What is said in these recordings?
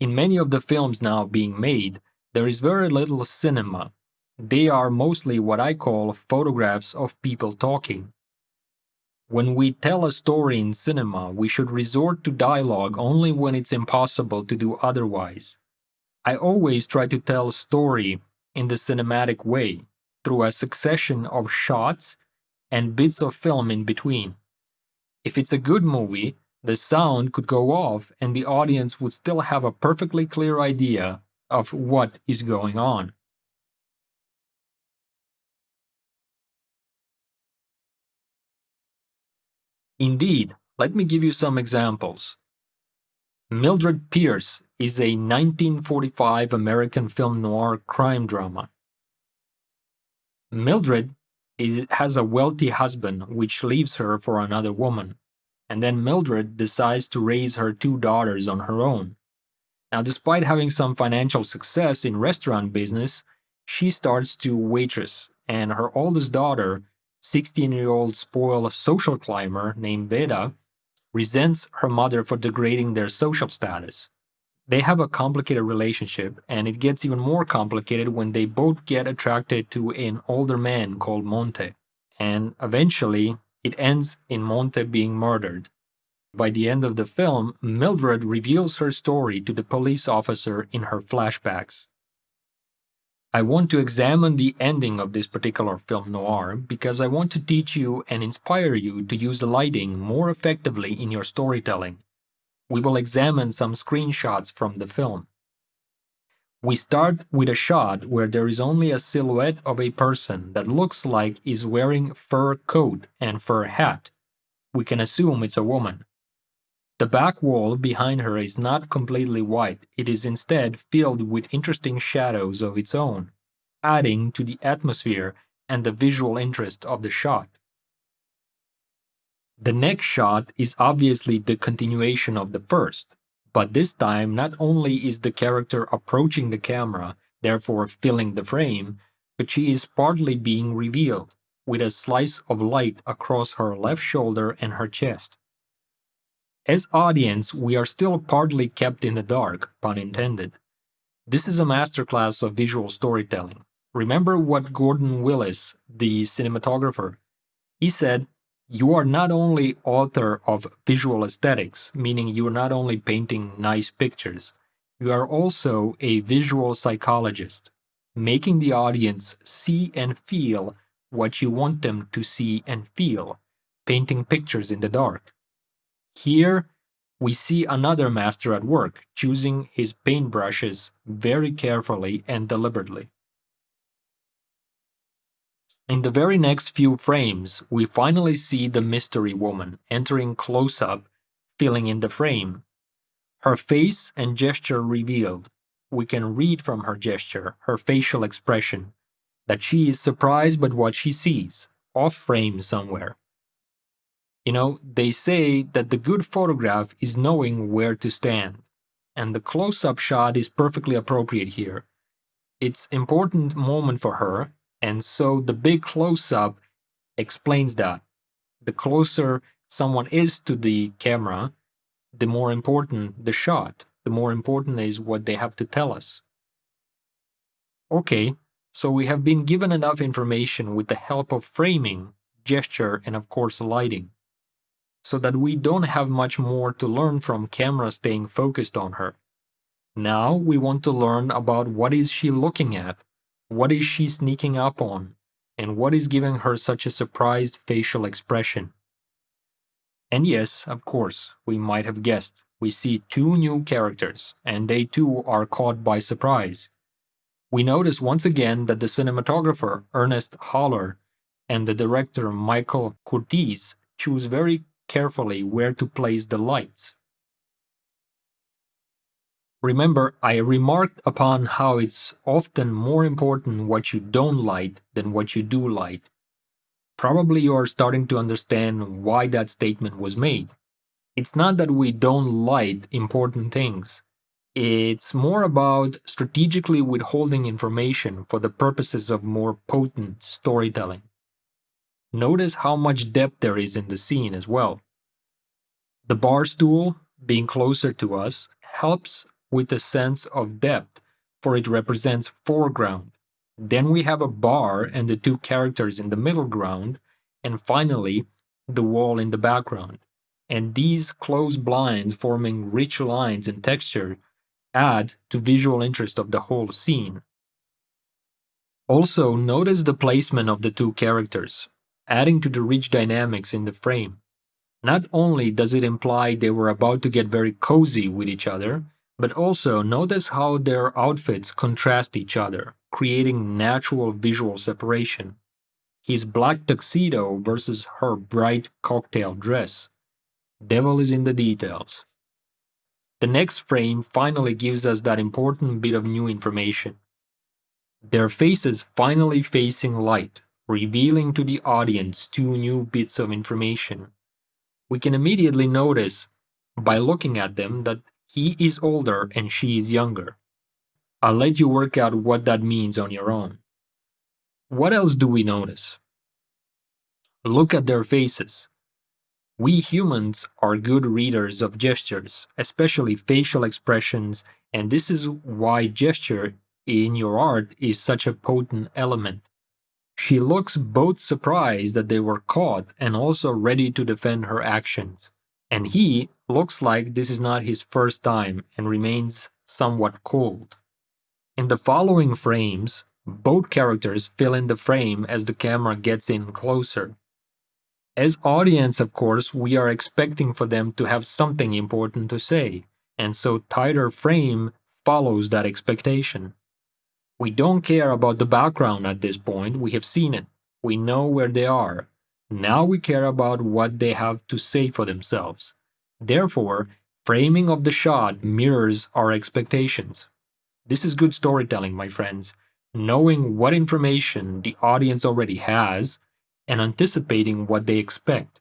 In many of the films now being made, there is very little cinema. They are mostly what I call photographs of people talking. When we tell a story in cinema, we should resort to dialogue only when it's impossible to do otherwise. I always try to tell a story in the cinematic way, through a succession of shots and bits of film in between. If it's a good movie, the sound could go off and the audience would still have a perfectly clear idea of what is going on. Indeed, let me give you some examples. Mildred Pierce is a 1945 American film noir crime drama. Mildred is, has a wealthy husband which leaves her for another woman, and then Mildred decides to raise her two daughters on her own. Now, despite having some financial success in restaurant business, she starts to waitress, and her oldest daughter 16 year old spoiled social climber named Veda resents her mother for degrading their social status. They have a complicated relationship, and it gets even more complicated when they both get attracted to an older man called Monte. And eventually, it ends in Monte being murdered. By the end of the film, Mildred reveals her story to the police officer in her flashbacks. I want to examine the ending of this particular film noir because I want to teach you and inspire you to use the lighting more effectively in your storytelling. We will examine some screenshots from the film. We start with a shot where there is only a silhouette of a person that looks like is wearing fur coat and fur hat. We can assume it's a woman. The back wall behind her is not completely white, it is instead filled with interesting shadows of its own, adding to the atmosphere and the visual interest of the shot. The next shot is obviously the continuation of the first, but this time not only is the character approaching the camera, therefore filling the frame, but she is partly being revealed, with a slice of light across her left shoulder and her chest. As audience, we are still partly kept in the dark, pun intended. This is a masterclass of visual storytelling. Remember what Gordon Willis, the cinematographer, he said, you are not only author of visual aesthetics, meaning you are not only painting nice pictures, you are also a visual psychologist, making the audience see and feel what you want them to see and feel, painting pictures in the dark. Here, we see another master at work, choosing his paintbrushes very carefully and deliberately. In the very next few frames, we finally see the mystery woman entering close up, filling in the frame. Her face and gesture revealed. We can read from her gesture, her facial expression, that she is surprised by what she sees, off frame somewhere. You know, they say that the good photograph is knowing where to stand, and the close up shot is perfectly appropriate here. It's important moment for her, and so the big close up explains that. The closer someone is to the camera, the more important the shot, the more important is what they have to tell us. Okay, so we have been given enough information with the help of framing, gesture, and of course lighting so that we don't have much more to learn from camera staying focused on her. Now we want to learn about what is she looking at, what is she sneaking up on, and what is giving her such a surprised facial expression. And yes, of course, we might have guessed, we see two new characters, and they too are caught by surprise. We notice once again that the cinematographer Ernest Haller and the director Michael Curtiz choose very carefully where to place the lights. Remember, I remarked upon how it's often more important what you don't light than what you do light. Probably you are starting to understand why that statement was made. It's not that we don't light important things. It's more about strategically withholding information for the purposes of more potent storytelling. Notice how much depth there is in the scene as well. The bar stool, being closer to us, helps with a sense of depth, for it represents foreground. Then we have a bar and the two characters in the middle ground, and finally, the wall in the background. And these closed blinds forming rich lines and texture add to visual interest of the whole scene. Also, notice the placement of the two characters, adding to the rich dynamics in the frame. Not only does it imply they were about to get very cozy with each other, but also notice how their outfits contrast each other, creating natural visual separation. His black tuxedo versus her bright cocktail dress. Devil is in the details. The next frame finally gives us that important bit of new information. Their faces finally facing light, revealing to the audience two new bits of information. We can immediately notice, by looking at them, that he is older and she is younger. I'll let you work out what that means on your own. What else do we notice? Look at their faces. We humans are good readers of gestures, especially facial expressions, and this is why gesture in your art is such a potent element. She looks both surprised that they were caught and also ready to defend her actions. And he looks like this is not his first time and remains somewhat cold. In the following frames, both characters fill in the frame as the camera gets in closer. As audience, of course, we are expecting for them to have something important to say, and so tighter frame follows that expectation. We don't care about the background at this point, we have seen it. We know where they are. Now mm-hmm. we care about what they have to say for themselves. Therefore, framing of the shot mirrors our expectations. This is good storytelling, my friends. Knowing what information the audience already has and anticipating what they expect.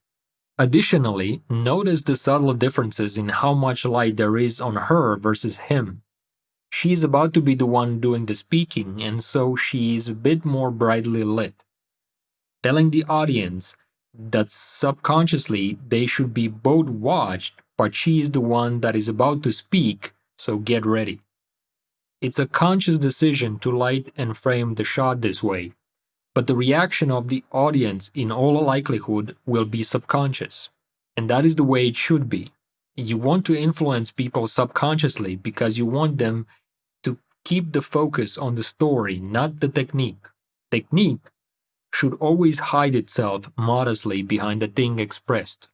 Additionally, notice the subtle differences in how much light there is on her versus him. She is about to be the one doing the speaking, and so she is a bit more brightly lit, telling the audience that subconsciously they should be both watched, but she is the one that is about to speak, so get ready. It's a conscious decision to light and frame the shot this way, but the reaction of the audience in all likelihood will be subconscious, and that is the way it should be you want to influence people subconsciously because you want them to keep the focus on the story, not the technique. Technique should always hide itself modestly behind the thing expressed.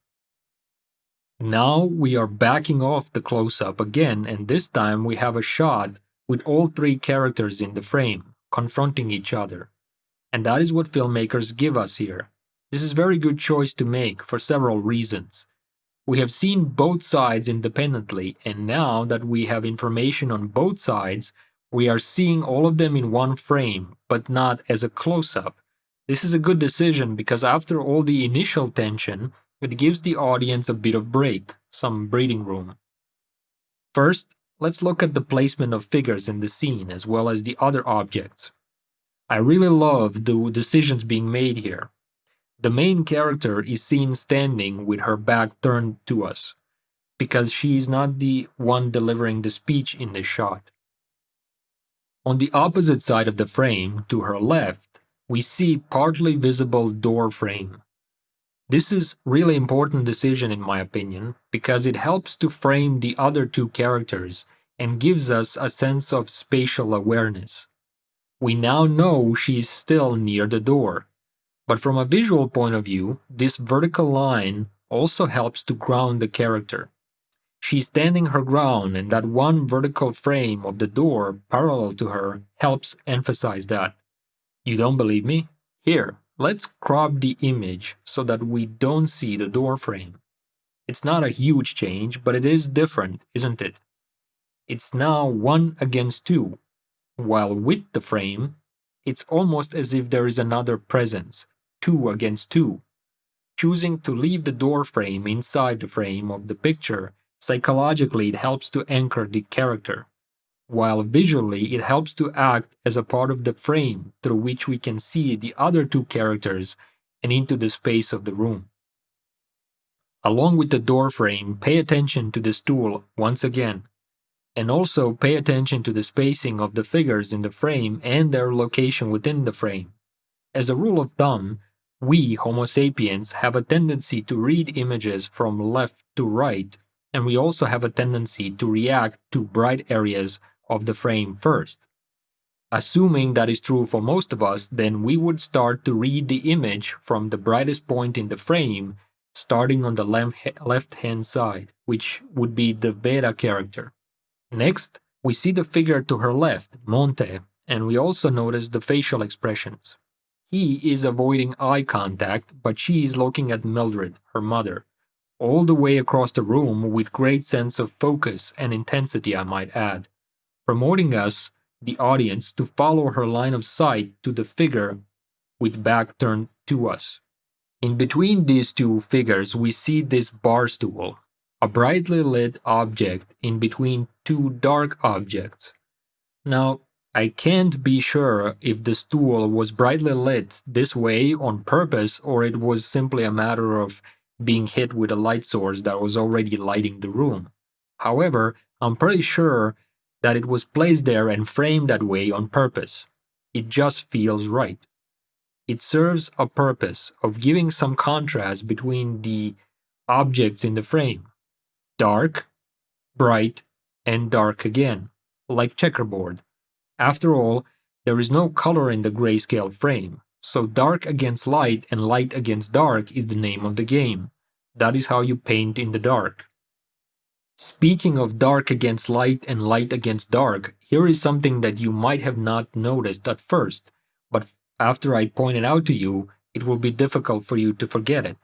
Now we are backing off the close up again, and this time we have a shot with all three characters in the frame, confronting each other. And that is what filmmakers give us here. This is a very good choice to make for several reasons. We have seen both sides independently, and now that we have information on both sides, we are seeing all of them in one frame, but not as a close up. This is a good decision because after all the initial tension, it gives the audience a bit of break, some breathing room. First, let's look at the placement of figures in the scene as well as the other objects. I really love the decisions being made here. The main character is seen standing with her back turned to us, because she is not the one delivering the speech in this shot. On the opposite side of the frame, to her left, we see partly visible door frame. This is really important decision in my opinion, because it helps to frame the other two characters and gives us a sense of spatial awareness. We now know she's still near the door, but from a visual point of view, this vertical line also helps to ground the character. She's standing her ground, and that one vertical frame of the door parallel to her helps emphasize that. You don't believe me? Here, let's crop the image so that we don't see the door frame. It's not a huge change, but it is different, isn't it? It's now 1 against 2, while with the frame, it's almost as if there is another presence, two against two. Choosing to leave the door frame inside the frame of the picture, psychologically it helps to anchor the character, while visually it helps to act as a part of the frame through which we can see the other two characters and into the space of the room. Along with the door frame, pay attention to the stool once again. And also pay attention to the spacing of the figures in the frame and their location within the frame. As a rule of thumb, we, Homo sapiens, have a tendency to read images from left to right, and we also have a tendency to react to bright areas of the frame first. Assuming that is true for most of us, then we would start to read the image from the brightest point in the frame, starting on the left hand side, which would be the Veda character. Next, we see the figure to her left, Monte, and we also notice the facial expressions. He is avoiding eye contact, but she is looking at Mildred, her mother, all the way across the room with great sense of focus and intensity, I might add, promoting us the audience to follow her line of sight to the figure with back turned to us. In between these two figures, we see this bar stool, a brightly lit object in between two dark objects. Now, I can't be sure if the stool was brightly lit this way on purpose or it was simply a matter of being hit with a light source that was already lighting the room. However, I'm pretty sure that it was placed there and framed that way on purpose. It just feels right. It serves a purpose of giving some contrast between the objects in the frame dark, bright, and dark again, like checkerboard. After all, there is no color in the grayscale frame, so dark against light and light against dark is the name of the game. That is how you paint in the dark. Speaking of dark against light and light against dark, here is something that you might have not noticed at first, but after I point it out to you, it will be difficult for you to forget it.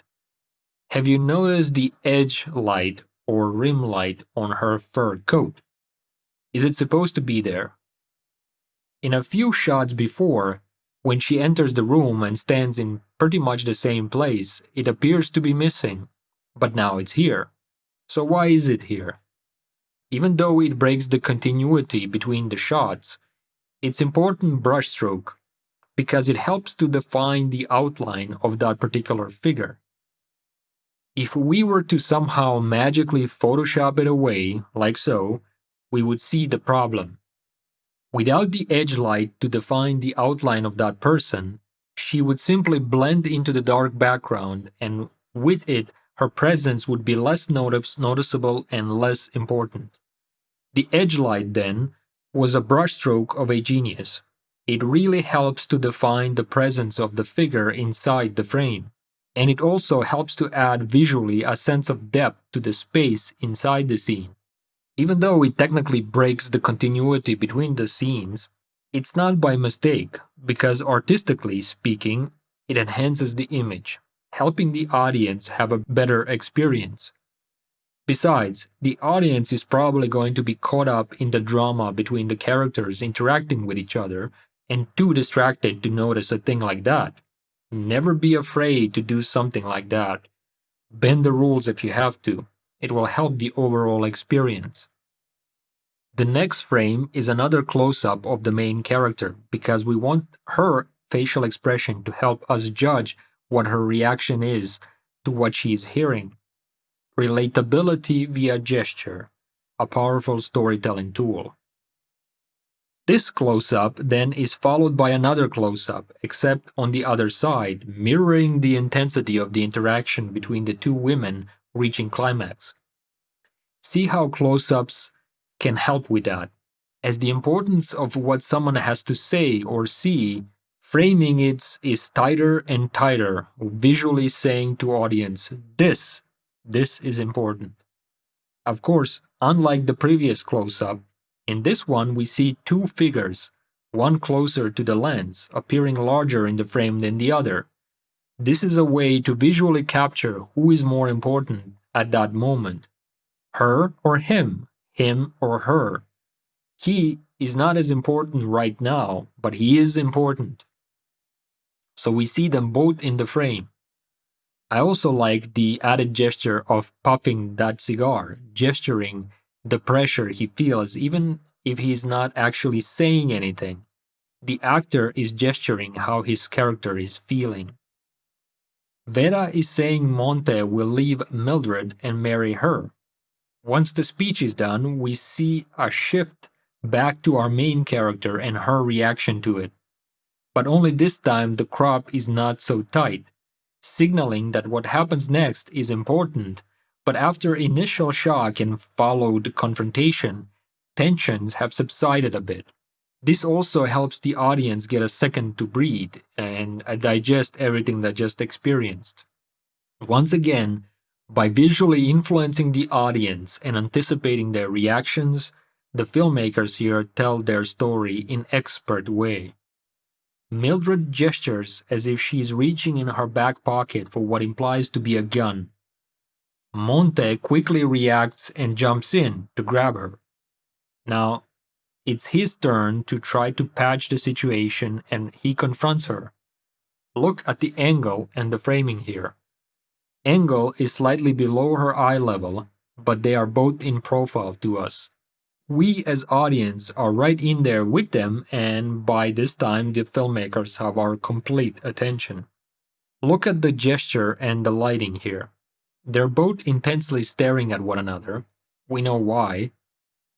Have you noticed the edge light or rim light on her fur coat? Is it supposed to be there? In a few shots before, when she enters the room and stands in pretty much the same place, it appears to be missing, but now it's here. So why is it here? Even though it breaks the continuity between the shots, it's important brushstroke because it helps to define the outline of that particular figure. If we were to somehow magically Photoshop it away, like so, we would see the problem. Without the edge light to define the outline of that person, she would simply blend into the dark background and with it her presence would be less notice noticeable and less important. The edge light, then, was a brushstroke of a genius. It really helps to define the presence of the figure inside the frame, and it also helps to add visually a sense of depth to the space inside the scene. Even though it technically breaks the continuity between the scenes, it's not by mistake, because artistically speaking, it enhances the image helping the audience have a better experience. Besides, the audience is probably going to be caught up in the drama between the characters interacting with each other and too distracted to notice a thing like that. Never be afraid to do something like that. Bend the rules if you have to. It will help the overall experience. The next frame is another close up of the main character because we want her facial expression to help us judge what her reaction is to what she is hearing. Relatability via gesture, a powerful storytelling tool. This close up then is followed by another close up, except on the other side, mirroring the intensity of the interaction between the two women reaching climax. See how close ups can help with that, as the importance of what someone has to say or see Framing it is tighter and tighter, visually saying to audience, this, this is important. Of course, unlike the previous close-up, in this one we see two figures, one closer to the lens, appearing larger in the frame than the other. This is a way to visually capture who is more important at that moment. Her or him, him or her. He is not as important right now, but he is important so we see them both in the frame. I also like the added gesture of puffing that cigar, gesturing the pressure he feels even if he is not actually saying anything. The actor is gesturing how his character is feeling. Veda is saying Monte will leave Mildred and marry her. Once the speech is done, we see a shift back to our main character and her reaction to it. But only this time the crop is not so tight, signaling that what happens next is important. But after initial shock and followed confrontation, tensions have subsided a bit. This also helps the audience get a second to breathe and uh, digest everything they just experienced. Once again, by visually influencing the audience and anticipating their reactions, the filmmakers here tell their story in expert way. Mildred gestures as if she is reaching in her back pocket for what implies to be a gun. Monte quickly reacts and jumps in to grab her. Now, it's his turn to try to patch the situation and he confronts her. Look at the angle and the framing here. Angle is slightly below her eye level, but they are both in profile to us. We as audience are right in there with them and by this time the filmmakers have our complete attention. Look at the gesture and the lighting here. They're both intensely staring at one another. We know why.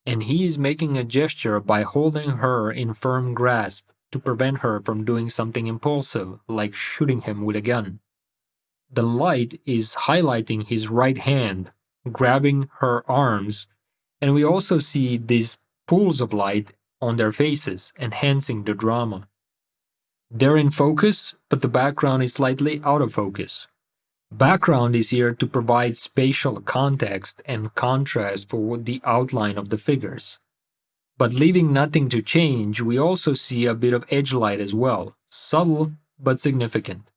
And he is making a gesture by holding her in firm grasp to prevent her from doing something impulsive, like shooting him with a gun the light is highlighting his right hand, grabbing her arms, and we also see these pools of light on their faces, enhancing the drama. They're in focus, but the background is slightly out of focus. Background is here to provide spatial context and contrast for the outline of the figures. But leaving nothing to change, we also see a bit of edge light as well, subtle but significant.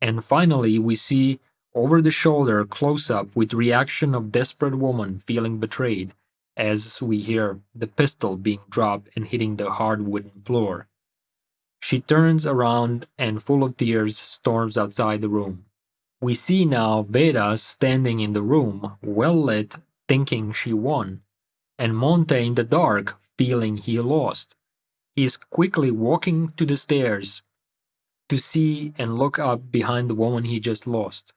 And finally, we see over the shoulder close up with reaction of desperate woman feeling betrayed as we hear the pistol being dropped and hitting the hard wooden floor. She turns around and full of tears storms outside the room. We see now Veda standing in the room, well lit, thinking she won, and Monte in the dark, feeling he lost. He is quickly walking to the stairs to see and look up behind the woman he just lost.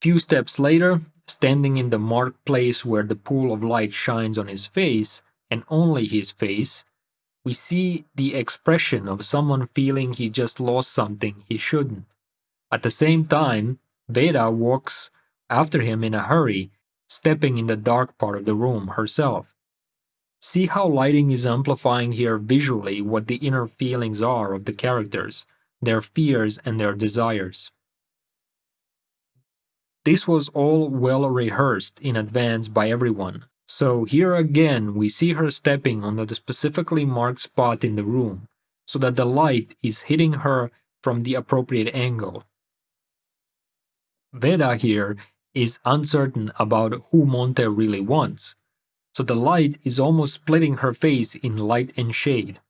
Few steps later, standing in the marked place where the pool of light shines on his face, and only his face, we see the expression of someone feeling he just lost something he shouldn't. At the same time, Veda walks after him in a hurry, stepping in the dark part of the room herself. See how lighting is amplifying here visually what the inner feelings are of the characters, their fears and their desires. This was all well rehearsed in advance by everyone, so here again we see her stepping on the specifically marked spot in the room, so that the light is hitting her from the appropriate angle. Veda here is uncertain about who Monte really wants, so the light is almost splitting her face in light and shade,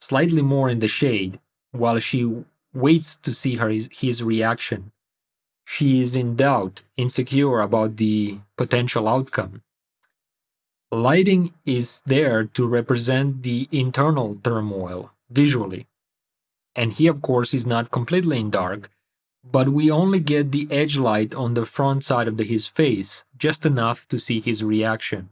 slightly more in the shade, while she waits to see her, his reaction. She is in doubt, insecure about the potential outcome. Lighting is there to represent the internal turmoil visually. And he, of course, is not completely in dark, but we only get the edge light on the front side of the, his face, just enough to see his reaction.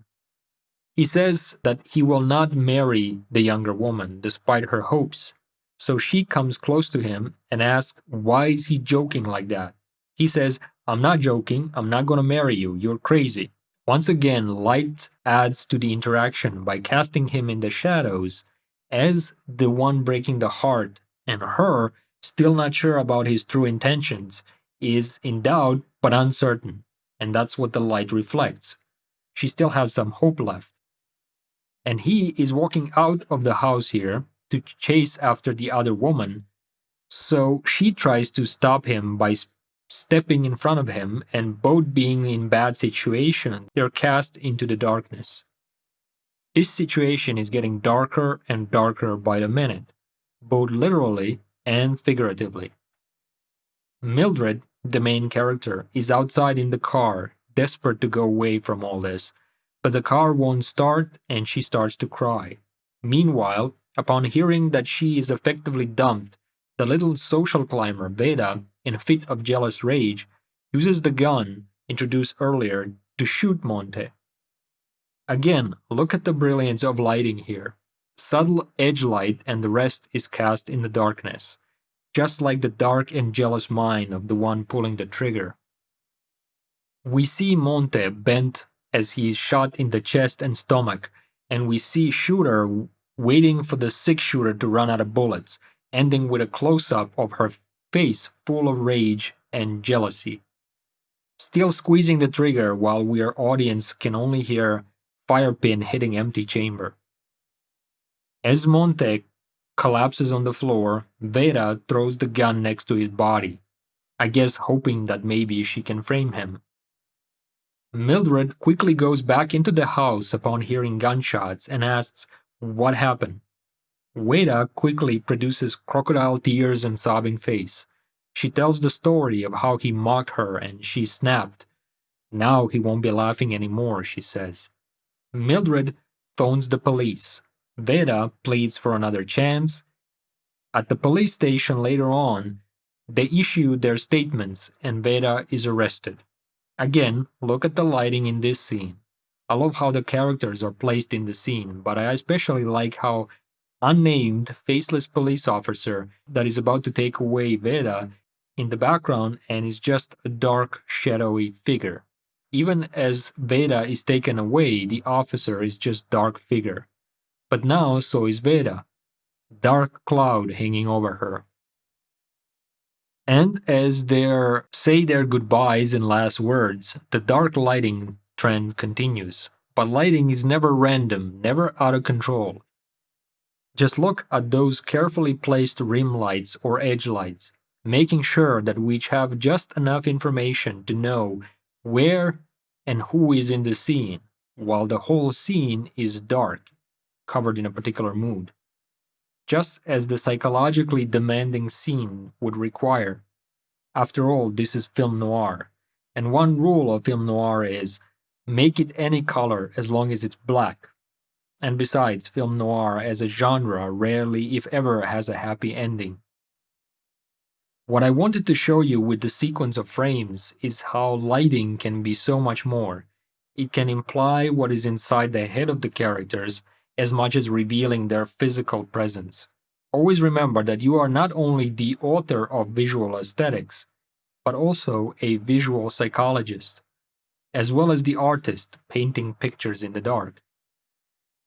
He says that he will not marry the younger woman despite her hopes, so she comes close to him and asks, Why is he joking like that? He says, I'm not joking, I'm not gonna marry you, you're crazy. Once again, light adds to the interaction by casting him in the shadows as the one breaking the heart, and her, still not sure about his true intentions, is in doubt but uncertain, and that's what the light reflects. She still has some hope left. And he is walking out of the house here to chase after the other woman. So she tries to stop him by stepping in front of him, and both being in bad situation, they're cast into the darkness. This situation is getting darker and darker by the minute, both literally and figuratively. Mildred, the main character, is outside in the car, desperate to go away from all this, but the car won't start and she starts to cry. Meanwhile, Upon hearing that she is effectively dumped, the little social climber Veda, in a fit of jealous rage, uses the gun introduced earlier to shoot Monte. Again, look at the brilliance of lighting here. Subtle edge light and the rest is cast in the darkness, just like the dark and jealous mind of the one pulling the trigger. We see Monte bent as he is shot in the chest and stomach, and we see Shooter waiting for the six shooter to run out of bullets, ending with a close up of her face full of rage and jealousy. Still squeezing the trigger while we, our audience, can only hear fire pin hitting empty chamber. As Monte collapses on the floor, Veda throws the gun next to his body, I guess hoping that maybe she can frame him. Mildred quickly goes back into the house upon hearing gunshots and asks what happened. Veda quickly produces crocodile tears and sobbing face. She tells the story of how he mocked her and she snapped. Now he won't be laughing anymore, she says. Mildred phones the police. Veda pleads for another chance. At the police station later on, they issue their statements and Veda is arrested. Again, look at the lighting in this scene. I love how the characters are placed in the scene, but I especially like how unnamed faceless police officer that is about to take away Veda in the background and is just a dark shadowy figure. Even as Veda is taken away, the officer is just dark figure. But now so is Veda, dark cloud hanging over her. And as they say their goodbyes and last words, the dark lighting trend continues. But lighting is never random, never out of control. Just look at those carefully placed rim lights or edge lights, making sure that we have just enough information to know where and who is in the scene, while the whole scene is dark, covered in a particular mood just as the psychologically demanding scene would require. After all, this is film noir, and one rule of film noir is make it any color as long as it's black. And besides, film noir as a genre rarely, if ever, has a happy ending. What I wanted to show you with the sequence of frames is how lighting can be so much more. It can imply what is inside the head of the characters as much as revealing their physical presence. Always remember that you are not only the author of visual aesthetics, but also a visual psychologist, as well as the artist painting pictures in the dark.